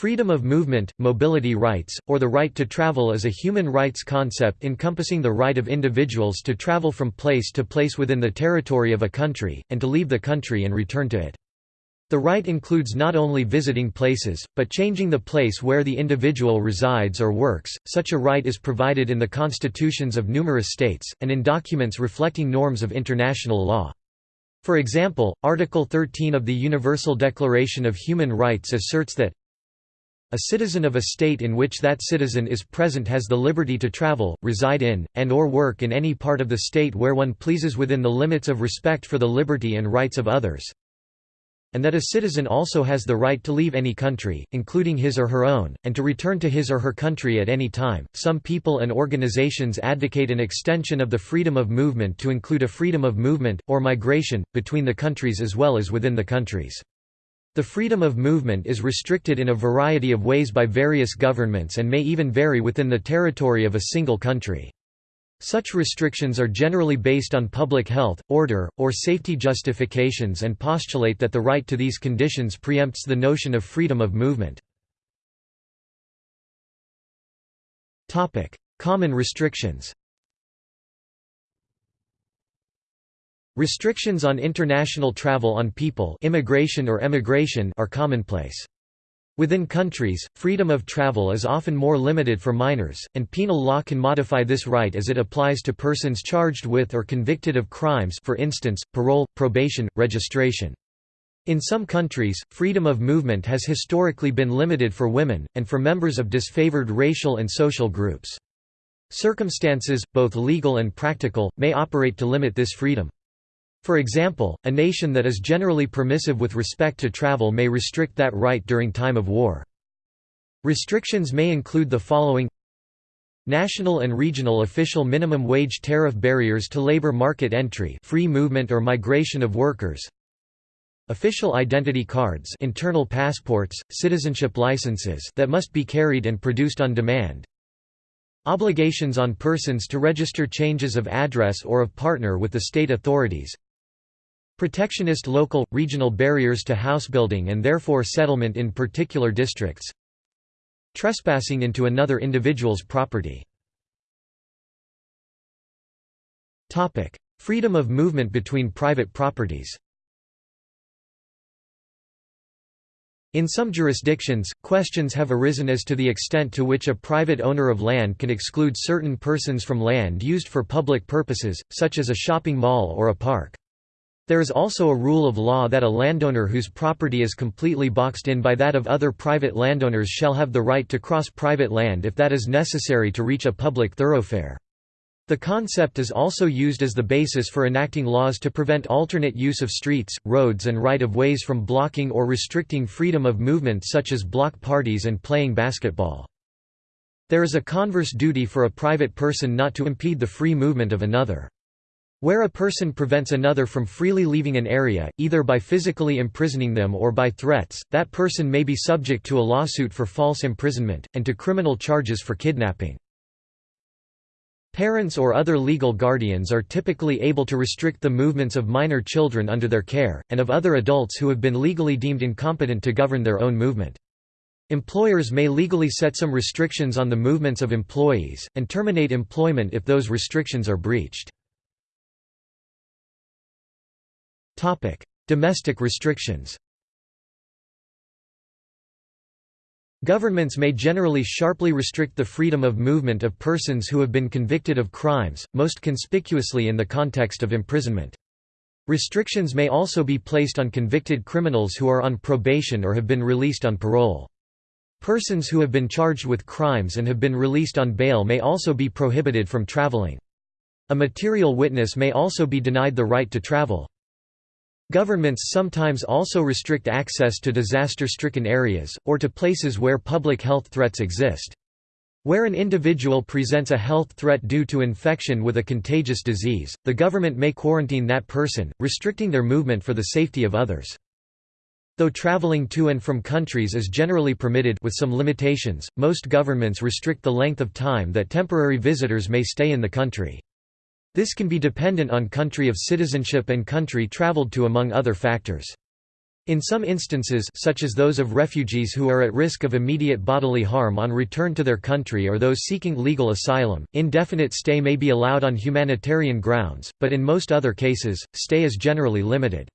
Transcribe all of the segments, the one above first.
Freedom of movement, mobility rights, or the right to travel is a human rights concept encompassing the right of individuals to travel from place to place within the territory of a country, and to leave the country and return to it. The right includes not only visiting places, but changing the place where the individual resides or works. Such a right is provided in the constitutions of numerous states, and in documents reflecting norms of international law. For example, Article 13 of the Universal Declaration of Human Rights asserts that a citizen of a state in which that citizen is present has the liberty to travel, reside in, and or work in any part of the state where one pleases within the limits of respect for the liberty and rights of others and that a citizen also has the right to leave any country, including his or her own, and to return to his or her country at any time. Some people and organizations advocate an extension of the freedom of movement to include a freedom of movement, or migration, between the countries as well as within the countries. The freedom of movement is restricted in a variety of ways by various governments and may even vary within the territory of a single country. Such restrictions are generally based on public health, order, or safety justifications and postulate that the right to these conditions preempts the notion of freedom of movement. Common restrictions Restrictions on international travel on people immigration or emigration are commonplace. Within countries, freedom of travel is often more limited for minors, and penal law can modify this right as it applies to persons charged with or convicted of crimes for instance, parole, probation, registration. In some countries, freedom of movement has historically been limited for women, and for members of disfavored racial and social groups. Circumstances, both legal and practical, may operate to limit this freedom. For example, a nation that is generally permissive with respect to travel may restrict that right during time of war. Restrictions may include the following. National and regional official minimum wage tariff barriers to labor market entry free movement or migration of workers. Official identity cards internal passports, citizenship licenses that must be carried and produced on demand. Obligations on persons to register changes of address or of partner with the state authorities Protectionist local, regional barriers to housebuilding and therefore settlement in particular districts. Trespassing into another individual's property. Freedom of movement between private properties. In some jurisdictions, questions have arisen as to the extent to which a private owner of land can exclude certain persons from land used for public purposes, such as a shopping mall or a park. There is also a rule of law that a landowner whose property is completely boxed in by that of other private landowners shall have the right to cross private land if that is necessary to reach a public thoroughfare. The concept is also used as the basis for enacting laws to prevent alternate use of streets, roads and right-of-ways from blocking or restricting freedom of movement such as block parties and playing basketball. There is a converse duty for a private person not to impede the free movement of another. Where a person prevents another from freely leaving an area, either by physically imprisoning them or by threats, that person may be subject to a lawsuit for false imprisonment, and to criminal charges for kidnapping. Parents or other legal guardians are typically able to restrict the movements of minor children under their care, and of other adults who have been legally deemed incompetent to govern their own movement. Employers may legally set some restrictions on the movements of employees, and terminate employment if those restrictions are breached. Domestic restrictions Governments may generally sharply restrict the freedom of movement of persons who have been convicted of crimes, most conspicuously in the context of imprisonment. Restrictions may also be placed on convicted criminals who are on probation or have been released on parole. Persons who have been charged with crimes and have been released on bail may also be prohibited from traveling. A material witness may also be denied the right to travel. Governments sometimes also restrict access to disaster-stricken areas, or to places where public health threats exist. Where an individual presents a health threat due to infection with a contagious disease, the government may quarantine that person, restricting their movement for the safety of others. Though traveling to and from countries is generally permitted with some limitations, most governments restrict the length of time that temporary visitors may stay in the country. This can be dependent on country of citizenship and country traveled to among other factors. In some instances such as those of refugees who are at risk of immediate bodily harm on return to their country or those seeking legal asylum, indefinite stay may be allowed on humanitarian grounds, but in most other cases, stay is generally limited.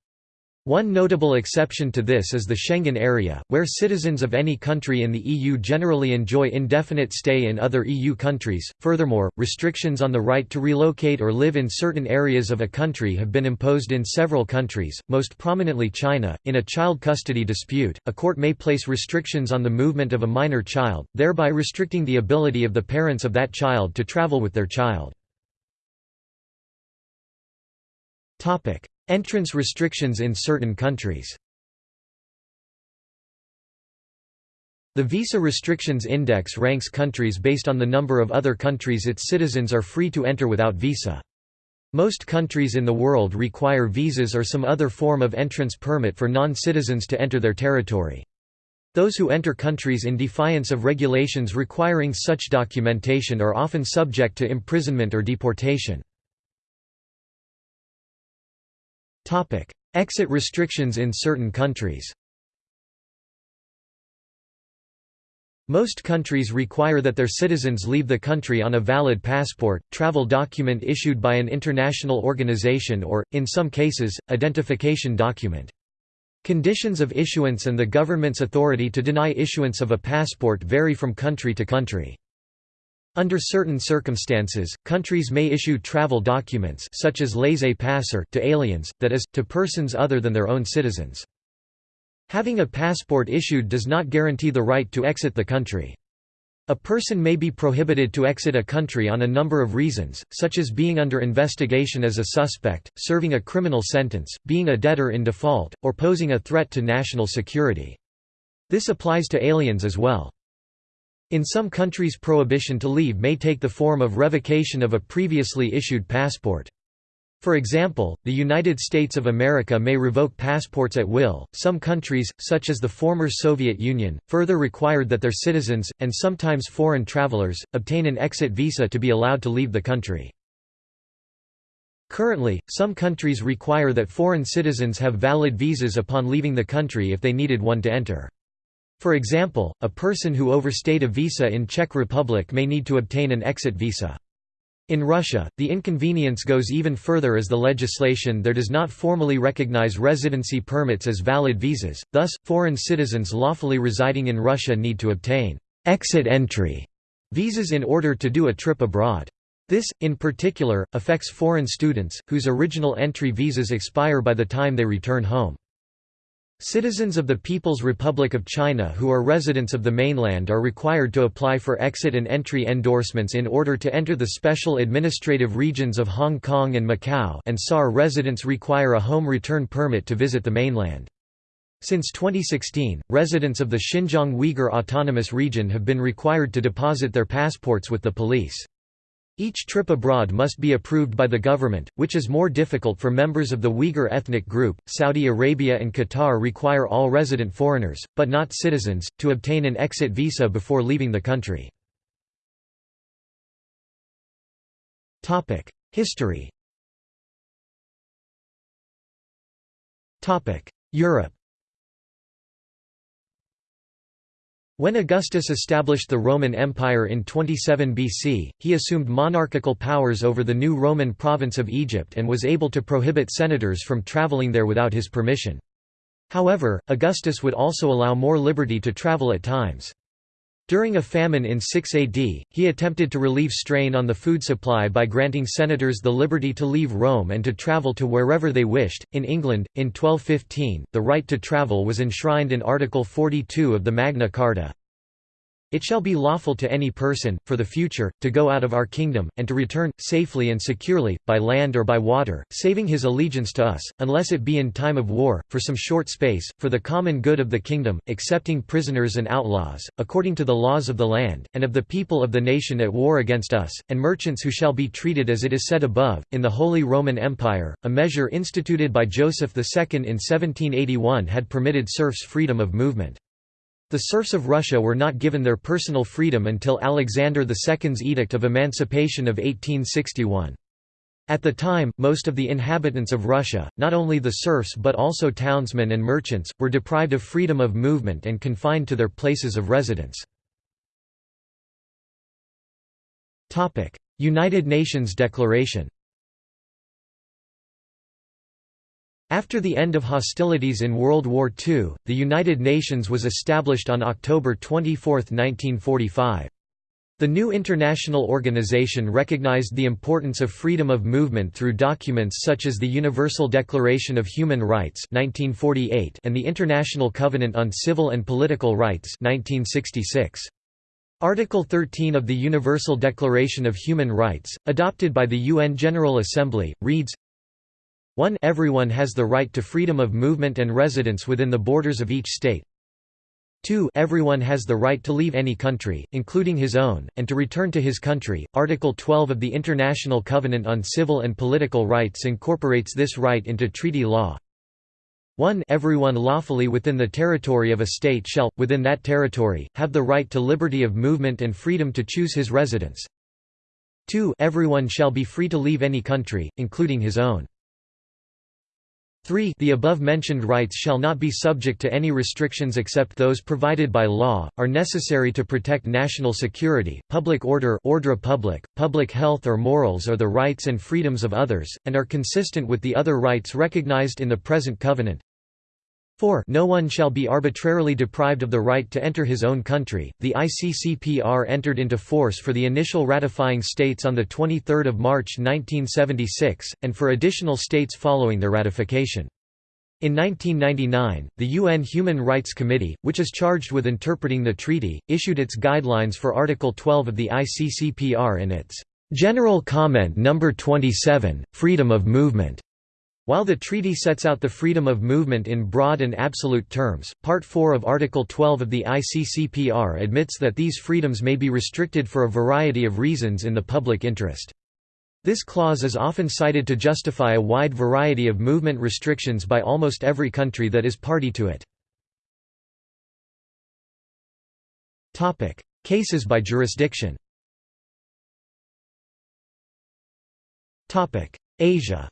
One notable exception to this is the Schengen area, where citizens of any country in the EU generally enjoy indefinite stay in other EU countries. Furthermore, restrictions on the right to relocate or live in certain areas of a country have been imposed in several countries, most prominently China. In a child custody dispute, a court may place restrictions on the movement of a minor child, thereby restricting the ability of the parents of that child to travel with their child. Topic: Entrance restrictions in certain countries The Visa Restrictions Index ranks countries based on the number of other countries its citizens are free to enter without visa. Most countries in the world require visas or some other form of entrance permit for non-citizens to enter their territory. Those who enter countries in defiance of regulations requiring such documentation are often subject to imprisonment or deportation. Topic: Exit restrictions in certain countries. Most countries require that their citizens leave the country on a valid passport, travel document issued by an international organization or, in some cases, identification document. Conditions of issuance and the government's authority to deny issuance of a passport vary from country to country. Under certain circumstances, countries may issue travel documents such as laissez-passer to aliens, that is, to persons other than their own citizens. Having a passport issued does not guarantee the right to exit the country. A person may be prohibited to exit a country on a number of reasons, such as being under investigation as a suspect, serving a criminal sentence, being a debtor in default, or posing a threat to national security. This applies to aliens as well. In some countries prohibition to leave may take the form of revocation of a previously issued passport. For example, the United States of America may revoke passports at will. Some countries, such as the former Soviet Union, further required that their citizens, and sometimes foreign travelers, obtain an exit visa to be allowed to leave the country. Currently, some countries require that foreign citizens have valid visas upon leaving the country if they needed one to enter. For example, a person who overstayed a visa in Czech Republic may need to obtain an exit visa. In Russia, the inconvenience goes even further as the legislation there does not formally recognize residency permits as valid visas, thus, foreign citizens lawfully residing in Russia need to obtain «exit entry» visas in order to do a trip abroad. This, in particular, affects foreign students, whose original entry visas expire by the time they return home. Citizens of the People's Republic of China who are residents of the mainland are required to apply for exit and entry endorsements in order to enter the special administrative regions of Hong Kong and Macau and SAR residents require a home return permit to visit the mainland. Since 2016, residents of the Xinjiang Uyghur Autonomous Region have been required to deposit their passports with the police. Each trip abroad must be approved by the government, which is more difficult for members of the Uyghur ethnic group. Saudi Arabia and Qatar require all resident foreigners, but not citizens, to obtain an exit visa before leaving the country. Topic: History. Topic: Europe. When Augustus established the Roman Empire in 27 BC, he assumed monarchical powers over the new Roman province of Egypt and was able to prohibit senators from traveling there without his permission. However, Augustus would also allow more liberty to travel at times. During a famine in 6 AD, he attempted to relieve strain on the food supply by granting senators the liberty to leave Rome and to travel to wherever they wished. In England, in 1215, the right to travel was enshrined in Article 42 of the Magna Carta. It shall be lawful to any person, for the future, to go out of our kingdom, and to return, safely and securely, by land or by water, saving his allegiance to us, unless it be in time of war, for some short space, for the common good of the kingdom, excepting prisoners and outlaws, according to the laws of the land, and of the people of the nation at war against us, and merchants who shall be treated as it is said above. In the Holy Roman Empire, a measure instituted by Joseph II in 1781 had permitted serfs freedom of movement. The serfs of Russia were not given their personal freedom until Alexander II's Edict of Emancipation of 1861. At the time, most of the inhabitants of Russia, not only the serfs but also townsmen and merchants, were deprived of freedom of movement and confined to their places of residence. United Nations Declaration After the end of hostilities in World War II, the United Nations was established on October 24, 1945. The new international organization recognized the importance of freedom of movement through documents such as the Universal Declaration of Human Rights 1948 and the International Covenant on Civil and Political Rights 1966. Article 13 of the Universal Declaration of Human Rights, adopted by the UN General Assembly, reads 1 Everyone has the right to freedom of movement and residence within the borders of each state, 2 Everyone has the right to leave any country, including his own, and to return to his country. Article 12 of the International Covenant on Civil and Political Rights incorporates this right into treaty law. 1 Everyone lawfully within the territory of a state shall, within that territory, have the right to liberty of movement and freedom to choose his residence. 2 Everyone shall be free to leave any country, including his own. 3 The above-mentioned rights shall not be subject to any restrictions except those provided by law, are necessary to protect national security, public order ordre public, public health or morals or the rights and freedoms of others, and are consistent with the other rights recognized in the present covenant. 4 No one shall be arbitrarily deprived of the right to enter his own country. The ICCPR entered into force for the initial ratifying states on 23 March 1976, and for additional states following their ratification. In 1999, the UN Human Rights Committee, which is charged with interpreting the treaty, issued its guidelines for Article 12 of the ICCPR in its General Comment No. 27, Freedom of Movement. While the treaty sets out the freedom of movement in broad and absolute terms, Part 4 of Article 12 of the ICCPR admits that these freedoms may be restricted for a variety of reasons in the public interest. This clause is often cited to justify a wide variety of movement restrictions by almost every country that is party to it. Cases by jurisdiction Asia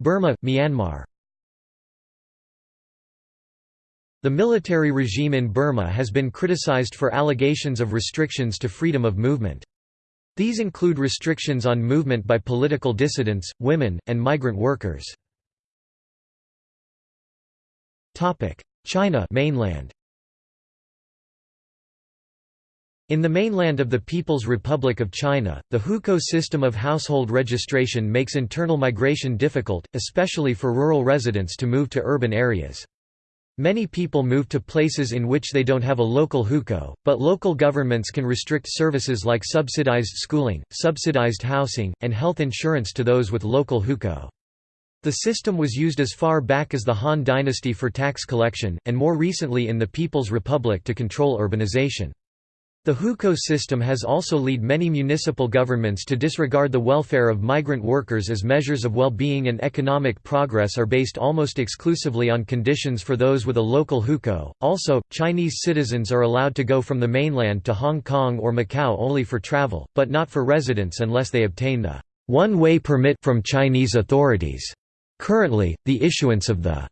Burma, Myanmar The military regime in Burma has been criticized for allegations of restrictions to freedom of movement. These include restrictions on movement by political dissidents, women, and migrant workers. China mainland. In the mainland of the People's Republic of China, the hukou system of household registration makes internal migration difficult, especially for rural residents to move to urban areas. Many people move to places in which they don't have a local hukou, but local governments can restrict services like subsidized schooling, subsidized housing, and health insurance to those with local hukou. The system was used as far back as the Han Dynasty for tax collection, and more recently in the People's Republic to control urbanization. The hukou system has also led many municipal governments to disregard the welfare of migrant workers as measures of well-being and economic progress are based almost exclusively on conditions for those with a local hukou. Also, Chinese citizens are allowed to go from the mainland to Hong Kong or Macau only for travel, but not for residence unless they obtain the one-way permit from Chinese authorities. Currently, the issuance of the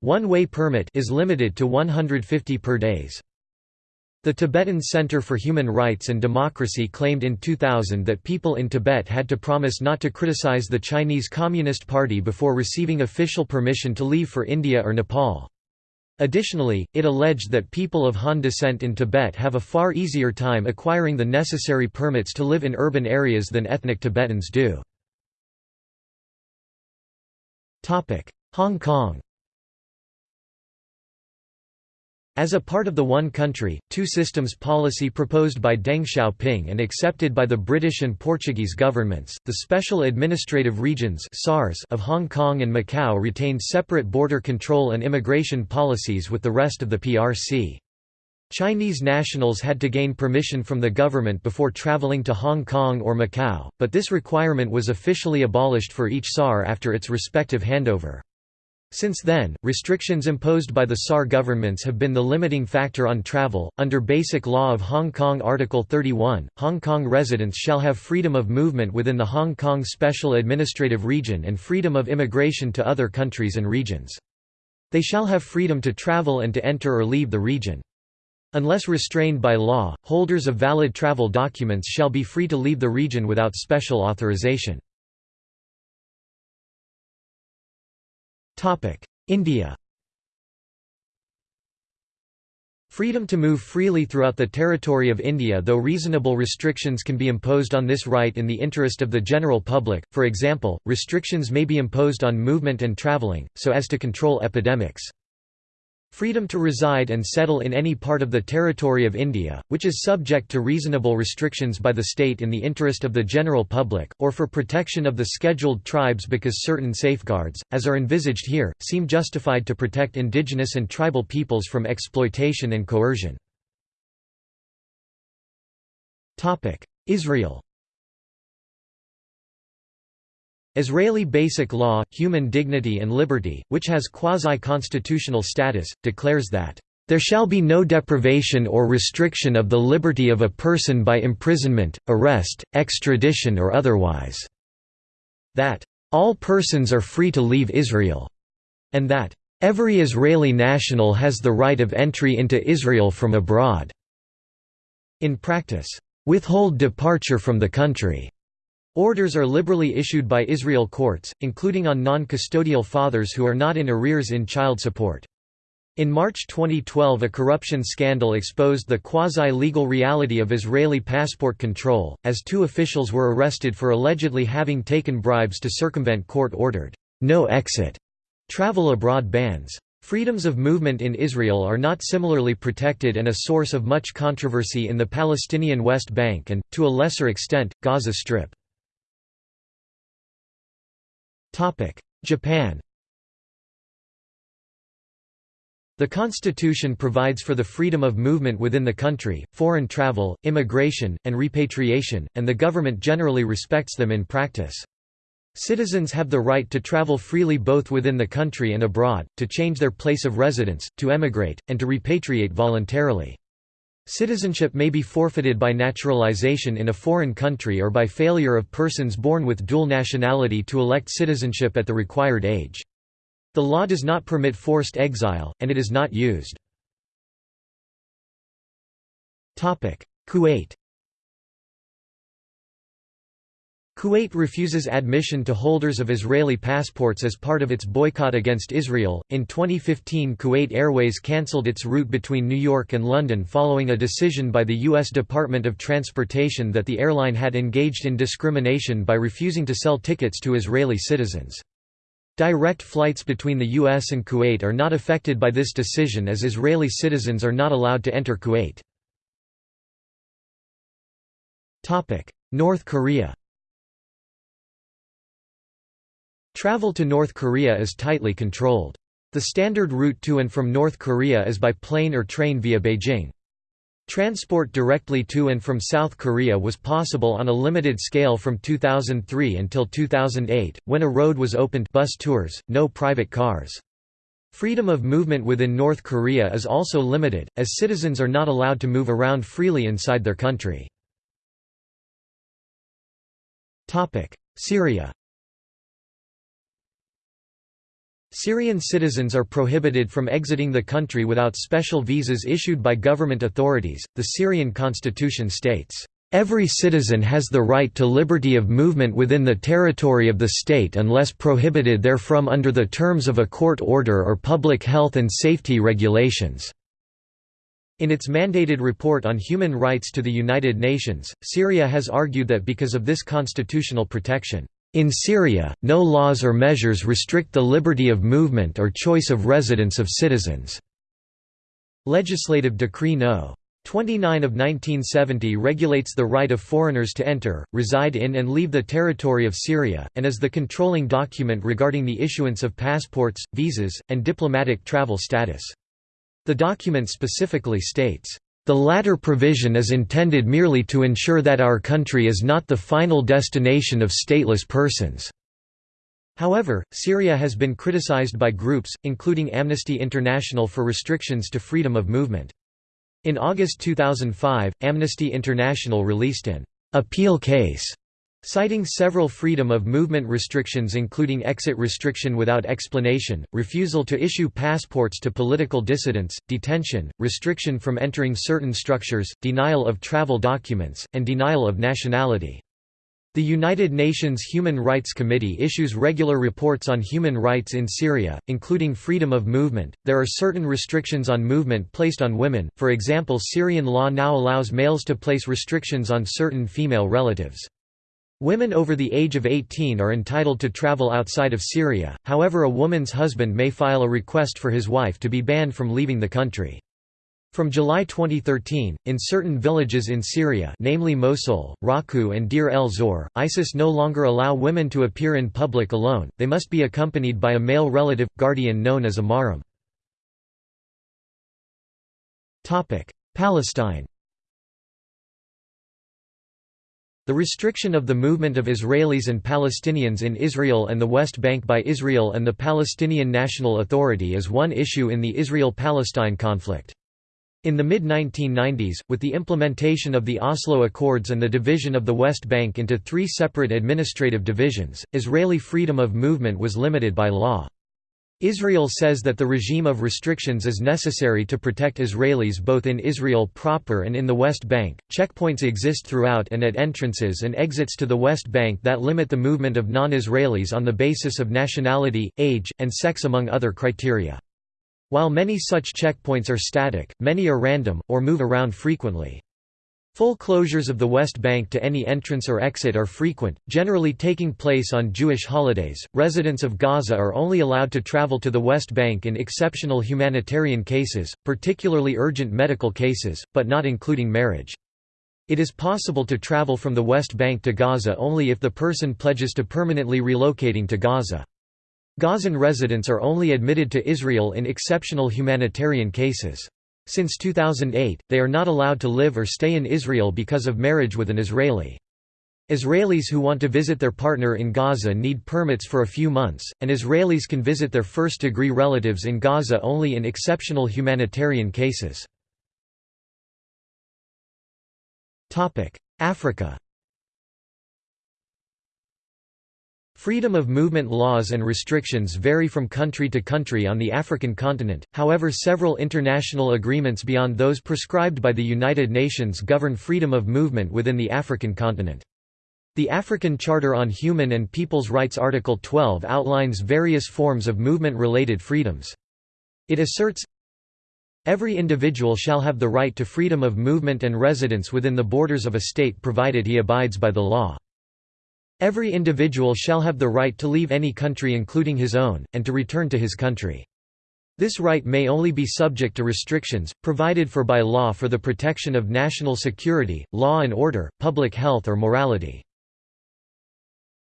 one-way permit is limited to 150 per days. The Tibetan Center for Human Rights and Democracy claimed in 2000 that people in Tibet had to promise not to criticize the Chinese Communist Party before receiving official permission to leave for India or Nepal. Additionally, it alleged that people of Han descent in Tibet have a far easier time acquiring the necessary permits to live in urban areas than ethnic Tibetans do. Hong Kong As a part of the One Country, Two Systems policy proposed by Deng Xiaoping and accepted by the British and Portuguese governments, the Special Administrative Regions of Hong Kong and Macau retained separate border control and immigration policies with the rest of the PRC. Chinese nationals had to gain permission from the government before travelling to Hong Kong or Macau, but this requirement was officially abolished for each SAR after its respective handover. Since then, restrictions imposed by the SAR governments have been the limiting factor on travel. Under Basic Law of Hong Kong Article 31, Hong Kong residents shall have freedom of movement within the Hong Kong Special Administrative Region and freedom of immigration to other countries and regions. They shall have freedom to travel and to enter or leave the region. Unless restrained by law, holders of valid travel documents shall be free to leave the region without special authorization. India. Freedom to move freely throughout the territory of India though reasonable restrictions can be imposed on this right in the interest of the general public, for example, restrictions may be imposed on movement and travelling, so as to control epidemics. Freedom to reside and settle in any part of the territory of India, which is subject to reasonable restrictions by the state in the interest of the general public, or for protection of the scheduled tribes because certain safeguards, as are envisaged here, seem justified to protect indigenous and tribal peoples from exploitation and coercion. Israel Israeli Basic Law, Human Dignity and Liberty, which has quasi-constitutional status, declares that, "...there shall be no deprivation or restriction of the liberty of a person by imprisonment, arrest, extradition or otherwise." That, "...all persons are free to leave Israel," and that, "...every Israeli national has the right of entry into Israel from abroad." In practice, "...withhold departure from the country." Orders are liberally issued by Israel courts, including on non-custodial fathers who are not in arrears in child support. In March 2012 a corruption scandal exposed the quasi-legal reality of Israeli passport control, as two officials were arrested for allegedly having taken bribes to circumvent court-ordered, no exit, travel abroad bans. Freedoms of movement in Israel are not similarly protected and a source of much controversy in the Palestinian West Bank and, to a lesser extent, Gaza Strip. Japan The constitution provides for the freedom of movement within the country, foreign travel, immigration, and repatriation, and the government generally respects them in practice. Citizens have the right to travel freely both within the country and abroad, to change their place of residence, to emigrate, and to repatriate voluntarily. Citizenship may be forfeited by naturalization in a foreign country or by failure of persons born with dual nationality to elect citizenship at the required age. The law does not permit forced exile, and it is not used. Kuwait Kuwait refuses admission to holders of Israeli passports as part of its boycott against Israel. In 2015, Kuwait Airways cancelled its route between New York and London following a decision by the U.S. Department of Transportation that the airline had engaged in discrimination by refusing to sell tickets to Israeli citizens. Direct flights between the U.S. and Kuwait are not affected by this decision as Israeli citizens are not allowed to enter Kuwait. North Korea Travel to North Korea is tightly controlled. The standard route to and from North Korea is by plane or train via Beijing. Transport directly to and from South Korea was possible on a limited scale from 2003 until 2008, when a road was opened bus tours, no private cars. Freedom of movement within North Korea is also limited, as citizens are not allowed to move around freely inside their country. Syria Syrian citizens are prohibited from exiting the country without special visas issued by government authorities. The Syrian constitution states, Every citizen has the right to liberty of movement within the territory of the state unless prohibited therefrom under the terms of a court order or public health and safety regulations." In its mandated report on human rights to the United Nations, Syria has argued that because of this constitutional protection, in Syria, no laws or measures restrict the liberty of movement or choice of residence of citizens. Legislative Decree No. 29 of 1970 regulates the right of foreigners to enter, reside in and leave the territory of Syria, and is the controlling document regarding the issuance of passports, visas, and diplomatic travel status. The document specifically states, the latter provision is intended merely to ensure that our country is not the final destination of stateless persons. However, Syria has been criticized by groups, including Amnesty International for restrictions to freedom of movement. In August 2005, Amnesty International released an appeal case citing several freedom of movement restrictions including exit restriction without explanation, refusal to issue passports to political dissidents, detention, restriction from entering certain structures, denial of travel documents, and denial of nationality. The United Nations Human Rights Committee issues regular reports on human rights in Syria, including freedom of movement. There are certain restrictions on movement placed on women, for example, Syrian law now allows males to place restrictions on certain female relatives. Women over the age of 18 are entitled to travel outside of Syria, however, a woman's husband may file a request for his wife to be banned from leaving the country. From July 2013, in certain villages in Syria namely Mosul, Raqqa and Deir el-Zor, ISIS no longer allow women to appear in public alone, they must be accompanied by a male relative, guardian known as a mahram. Palestine The restriction of the movement of Israelis and Palestinians in Israel and the West Bank by Israel and the Palestinian National Authority is one issue in the Israel-Palestine conflict. In the mid-1990s, with the implementation of the Oslo Accords and the division of the West Bank into three separate administrative divisions, Israeli freedom of movement was limited by law. Israel says that the regime of restrictions is necessary to protect Israelis both in Israel proper and in the West Bank. Checkpoints exist throughout and at entrances and exits to the West Bank that limit the movement of non Israelis on the basis of nationality, age, and sex, among other criteria. While many such checkpoints are static, many are random, or move around frequently. Full closures of the West Bank to any entrance or exit are frequent, generally taking place on Jewish holidays. Residents of Gaza are only allowed to travel to the West Bank in exceptional humanitarian cases, particularly urgent medical cases, but not including marriage. It is possible to travel from the West Bank to Gaza only if the person pledges to permanently relocating to Gaza. Gazan residents are only admitted to Israel in exceptional humanitarian cases. Since 2008, they are not allowed to live or stay in Israel because of marriage with an Israeli. Israelis who want to visit their partner in Gaza need permits for a few months, and Israelis can visit their first-degree relatives in Gaza only in exceptional humanitarian cases. Africa Freedom of movement laws and restrictions vary from country to country on the African continent, however several international agreements beyond those prescribed by the United Nations govern freedom of movement within the African continent. The African Charter on Human and People's Rights Article 12 outlines various forms of movement-related freedoms. It asserts, Every individual shall have the right to freedom of movement and residence within the borders of a state provided he abides by the law. Every individual shall have the right to leave any country including his own, and to return to his country. This right may only be subject to restrictions, provided for by law for the protection of national security, law and order, public health or morality.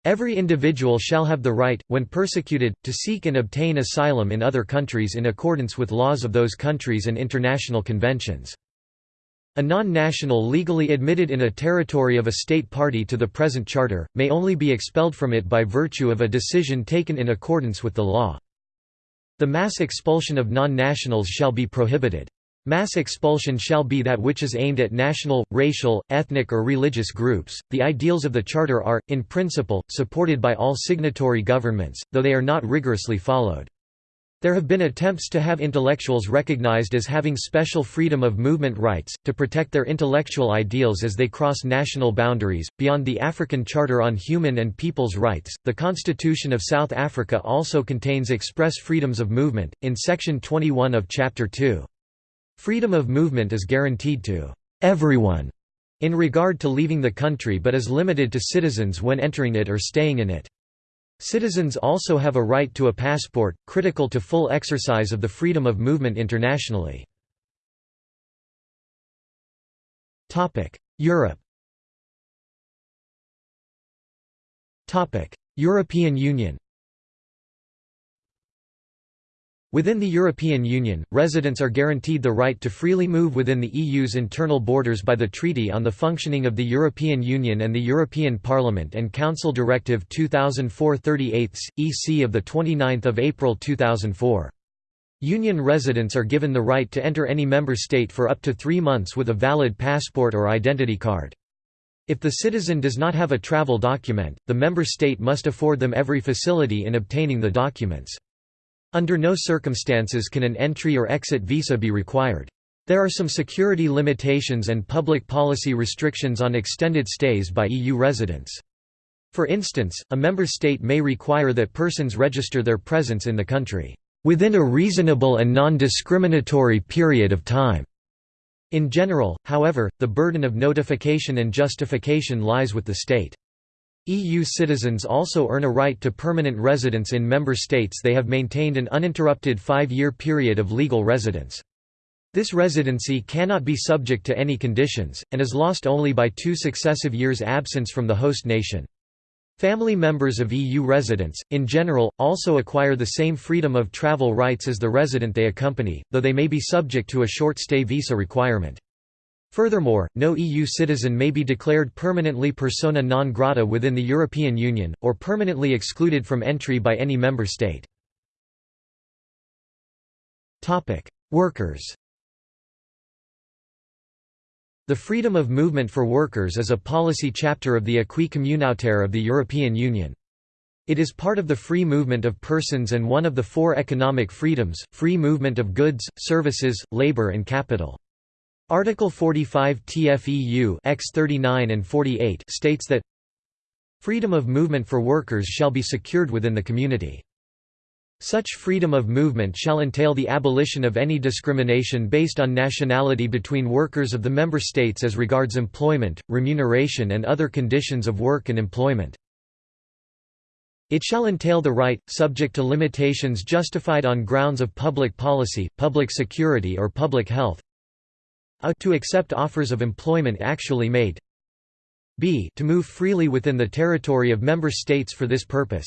Every individual shall have the right, when persecuted, to seek and obtain asylum in other countries in accordance with laws of those countries and international conventions. A non-national legally admitted in a territory of a state party to the present charter, may only be expelled from it by virtue of a decision taken in accordance with the law. The mass expulsion of non-nationals shall be prohibited. Mass expulsion shall be that which is aimed at national, racial, ethnic or religious groups. The ideals of the Charter are, in principle, supported by all signatory governments, though they are not rigorously followed. There have been attempts to have intellectuals recognized as having special freedom of movement rights, to protect their intellectual ideals as they cross national boundaries. Beyond the African Charter on Human and People's Rights, the Constitution of South Africa also contains express freedoms of movement, in Section 21 of Chapter 2. Freedom of movement is guaranteed to everyone in regard to leaving the country but is limited to citizens when entering it or staying in it. Citizens also have a right to a passport, critical to full exercise of the freedom of movement internationally. Europe European Union Within the European Union, residents are guaranteed the right to freely move within the EU's internal borders by the Treaty on the Functioning of the European Union and the European Parliament and Council Directive 2004-38 EC of 29 April 2004. Union residents are given the right to enter any member state for up to three months with a valid passport or identity card. If the citizen does not have a travel document, the member state must afford them every facility in obtaining the documents. Under no circumstances can an entry or exit visa be required. There are some security limitations and public policy restrictions on extended stays by EU residents. For instance, a member state may require that persons register their presence in the country, "...within a reasonable and non-discriminatory period of time." In general, however, the burden of notification and justification lies with the state. EU citizens also earn a right to permanent residence in member states they have maintained an uninterrupted five-year period of legal residence. This residency cannot be subject to any conditions, and is lost only by two successive years' absence from the host nation. Family members of EU residents, in general, also acquire the same freedom of travel rights as the resident they accompany, though they may be subject to a short stay visa requirement. Furthermore, no EU citizen may be declared permanently persona non grata within the European Union, or permanently excluded from entry by any member state. Workers The freedom of movement for workers is a policy chapter of the Acquis communautaire of the European Union. It is part of the free movement of persons and one of the four economic freedoms, free movement of goods, services, labour and capital. Article 45 TFEU X 39 and 48 states that freedom of movement for workers shall be secured within the community. Such freedom of movement shall entail the abolition of any discrimination based on nationality between workers of the member states as regards employment, remuneration and other conditions of work and employment. It shall entail the right, subject to limitations justified on grounds of public policy, public security or public health, a to accept offers of employment actually made. B to move freely within the territory of member states for this purpose.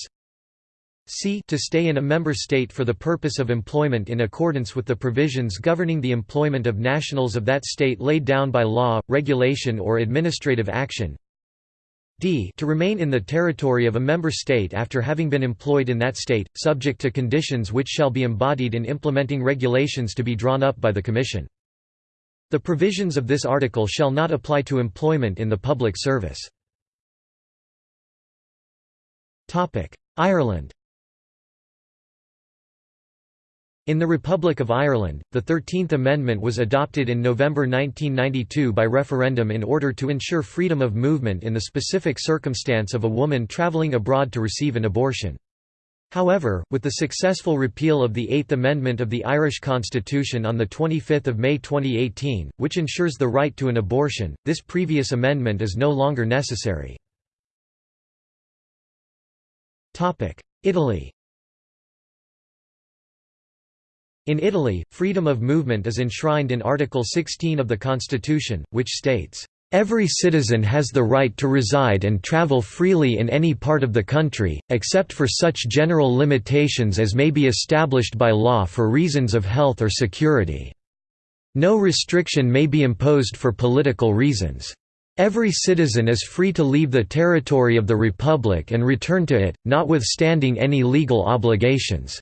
C to stay in a member state for the purpose of employment in accordance with the provisions governing the employment of nationals of that state laid down by law, regulation or administrative action. D to remain in the territory of a member state after having been employed in that state, subject to conditions which shall be embodied in implementing regulations to be drawn up by the Commission. The provisions of this article shall not apply to employment in the public service. Ireland In the Republic of Ireland, the Thirteenth Amendment was adopted in November 1992 by referendum in order to ensure freedom of movement in the specific circumstance of a woman travelling abroad to receive an abortion. However, with the successful repeal of the Eighth Amendment of the Irish Constitution on 25 May 2018, which ensures the right to an abortion, this previous amendment is no longer necessary. Italy In Italy, freedom of movement is enshrined in Article 16 of the Constitution, which states, Every citizen has the right to reside and travel freely in any part of the country, except for such general limitations as may be established by law for reasons of health or security. No restriction may be imposed for political reasons. Every citizen is free to leave the territory of the Republic and return to it, notwithstanding any legal obligations.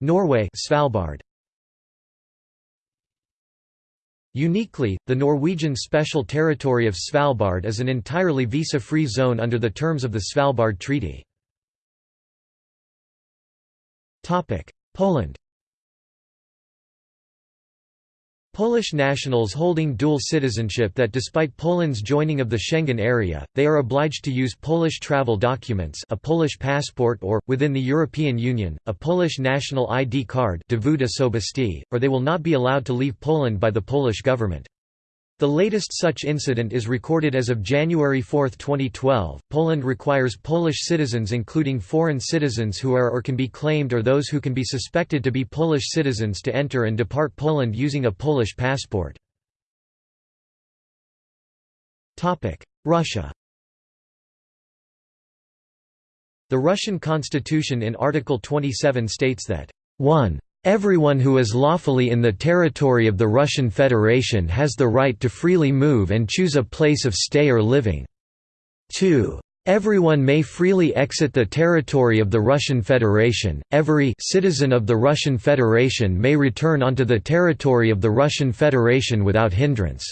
Norway Svalbard Uniquely, the Norwegian Special Territory of Svalbard is an entirely visa-free zone under the terms of the Svalbard Treaty. Poland Polish nationals holding dual citizenship that despite Poland's joining of the Schengen area, they are obliged to use Polish travel documents a Polish passport or, within the European Union, a Polish national ID card or they will not be allowed to leave Poland by the Polish government. The latest such incident is recorded as of January 4, 2012. Poland requires Polish citizens, including foreign citizens who are or can be claimed or those who can be suspected to be Polish citizens, to enter and depart Poland using a Polish passport. Russia The Russian constitution in Article 27 states that 1. Everyone who is lawfully in the territory of the Russian Federation has the right to freely move and choose a place of stay or living. 2. Everyone may freely exit the territory of the Russian Federation. Every citizen of the Russian Federation may return onto the territory of the Russian Federation without hindrance.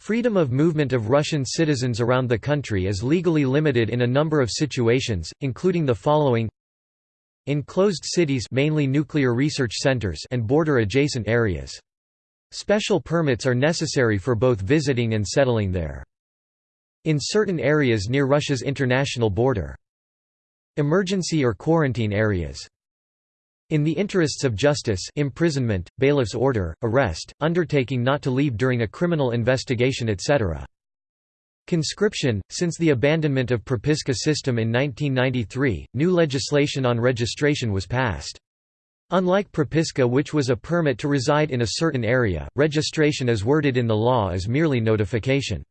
Freedom of movement of Russian citizens around the country is legally limited in a number of situations, including the following Enclosed cities mainly nuclear research centers and border-adjacent areas. Special permits are necessary for both visiting and settling there. In certain areas near Russia's international border. Emergency or quarantine areas. In the interests of justice imprisonment, bailiff's order, arrest, undertaking not to leave during a criminal investigation etc. Conscription – Since the abandonment of Propiska system in 1993, new legislation on registration was passed. Unlike Propiska which was a permit to reside in a certain area, registration as worded in the law is merely notification.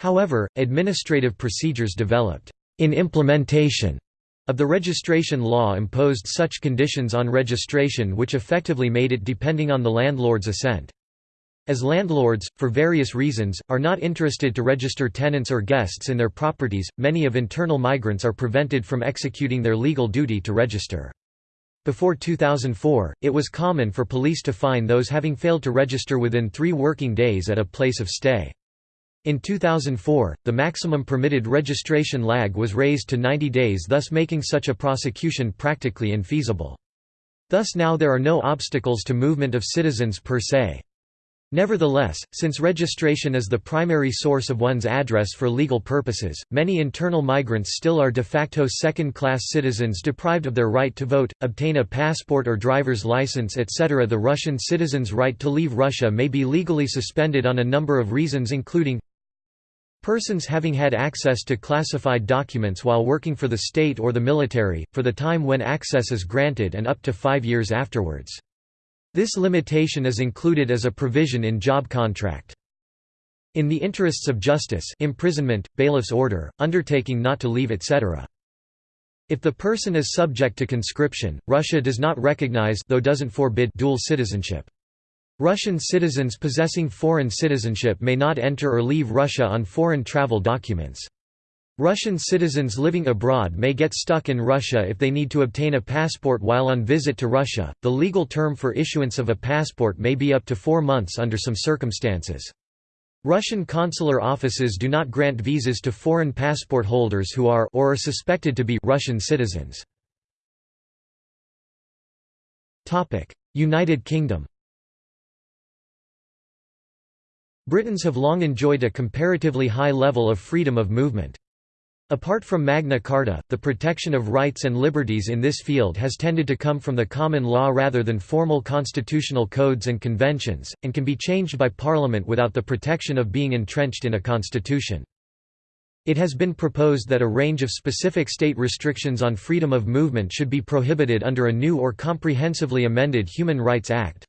However, administrative procedures developed in implementation of the registration law imposed such conditions on registration which effectively made it depending on the landlord's assent. As landlords, for various reasons, are not interested to register tenants or guests in their properties, many of internal migrants are prevented from executing their legal duty to register. Before 2004, it was common for police to fine those having failed to register within three working days at a place of stay. In 2004, the maximum permitted registration lag was raised to 90 days thus making such a prosecution practically infeasible. Thus now there are no obstacles to movement of citizens per se. Nevertheless, since registration is the primary source of one's address for legal purposes, many internal migrants still are de facto second-class citizens deprived of their right to vote, obtain a passport or driver's license etc. The Russian citizen's right to leave Russia may be legally suspended on a number of reasons including Persons having had access to classified documents while working for the state or the military, for the time when access is granted and up to five years afterwards. This limitation is included as a provision in job contract. In the interests of justice imprisonment, bailiff's order, undertaking not to leave etc. If the person is subject to conscription, Russia does not recognize though doesn't forbid dual citizenship. Russian citizens possessing foreign citizenship may not enter or leave Russia on foreign travel documents. Russian citizens living abroad may get stuck in Russia if they need to obtain a passport while on visit to Russia. The legal term for issuance of a passport may be up to four months under some circumstances. Russian consular offices do not grant visas to foreign passport holders who are or are suspected to be Russian citizens. Topic: United Kingdom Britons have long enjoyed a comparatively high level of freedom of movement. Apart from Magna Carta, the protection of rights and liberties in this field has tended to come from the common law rather than formal constitutional codes and conventions, and can be changed by Parliament without the protection of being entrenched in a constitution. It has been proposed that a range of specific state restrictions on freedom of movement should be prohibited under a new or comprehensively amended Human Rights Act.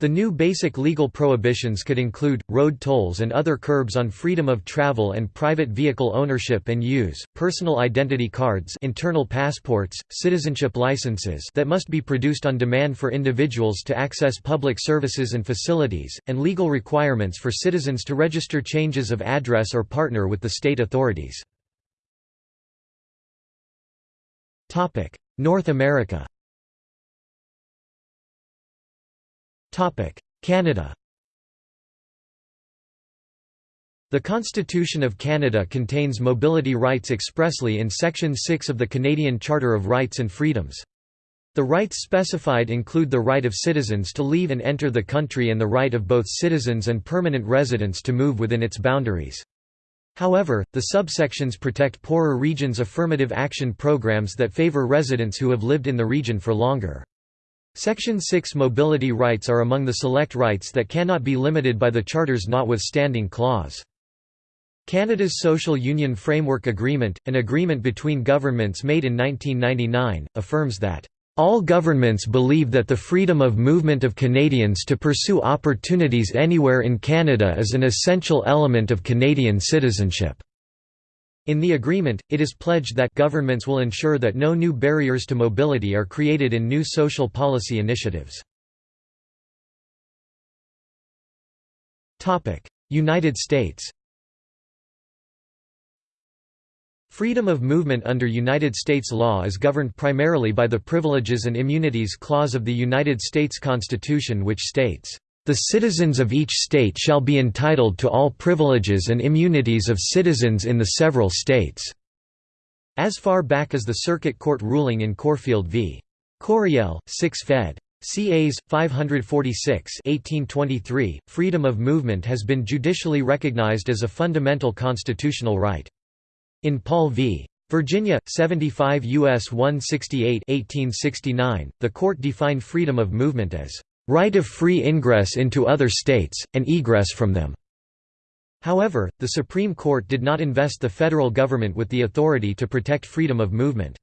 The new basic legal prohibitions could include, road tolls and other curbs on freedom of travel and private vehicle ownership and use, personal identity cards internal passports, citizenship licenses that must be produced on demand for individuals to access public services and facilities, and legal requirements for citizens to register changes of address or partner with the state authorities. North America Canada The Constitution of Canada contains mobility rights expressly in Section 6 of the Canadian Charter of Rights and Freedoms. The rights specified include the right of citizens to leave and enter the country and the right of both citizens and permanent residents to move within its boundaries. However, the subsections protect poorer regions' affirmative action programs that favor residents who have lived in the region for longer. Section 6 mobility rights are among the select rights that cannot be limited by the Charter's notwithstanding clause. Canada's Social Union Framework Agreement, an agreement between governments made in 1999, affirms that all governments believe that the freedom of movement of Canadians to pursue opportunities anywhere in Canada is an essential element of Canadian citizenship. In the agreement, it is pledged that governments will ensure that no new barriers to mobility are created in new social policy initiatives. United States Freedom of movement under United States law is governed primarily by the Privileges and Immunities Clause of the United States Constitution which states, "...the citizens of each state shall be entitled to all privileges and immunities of citizens in the several states." As far back as the Circuit Court ruling in Corfield v. Coryell, 6 Fed. CAs 546 1823 freedom of movement has been judicially recognized as a fundamental constitutional right in Paul v. Virginia, 75 U.S. 168 1869, the court defined freedom of movement as, "...right of free ingress into other states, and egress from them." However, the Supreme Court did not invest the federal government with the authority to protect freedom of movement.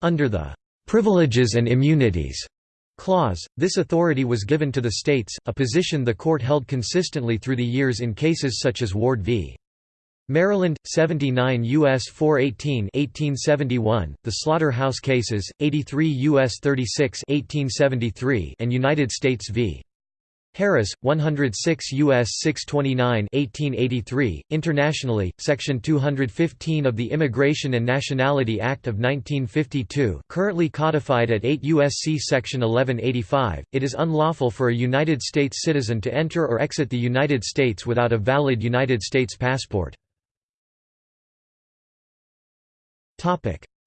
Under the "...privileges and immunities." clause, this authority was given to the states, a position the court held consistently through the years in cases such as Ward v. Maryland 79 US 418 1871 the Slaughterhouse cases 83 US 36 1873 and United States v. Harris 106 US 629 1883 internationally section 215 of the Immigration and Nationality Act of 1952 currently codified at 8 USC section 1185 it is unlawful for a United States citizen to enter or exit the United States without a valid United States passport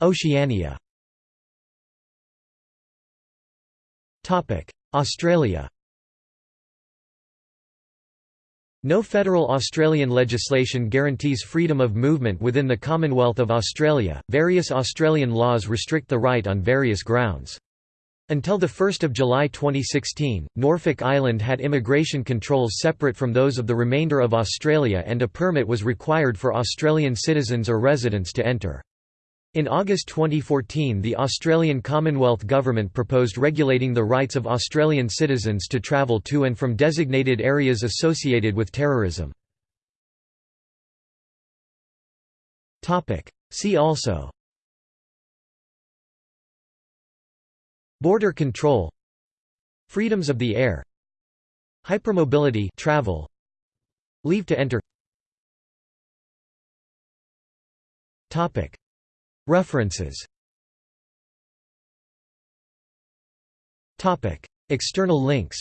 Oceania Australia No federal Australian legislation guarantees freedom of movement within the Commonwealth of Australia. Various Australian laws restrict the right on various grounds. Until 1 July 2016, Norfolk Island had immigration controls separate from those of the remainder of Australia and a permit was required for Australian citizens or residents to enter. In August 2014 the Australian Commonwealth Government proposed regulating the rights of Australian citizens to travel to and from designated areas associated with terrorism. See also Border control Freedoms of the air Hypermobility travel Leave to enter Topic References. External links.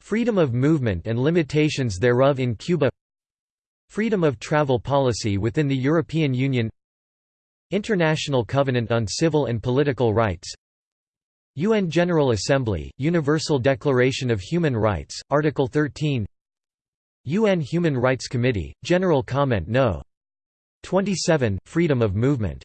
Freedom of movement and limitations thereof in Cuba. Freedom of travel policy within the European Union. International Covenant on Civil and Political Rights. UN General Assembly, Universal Declaration of Human Rights, Article 13 UN Human Rights Committee, General Comment No. 27, Freedom of Movement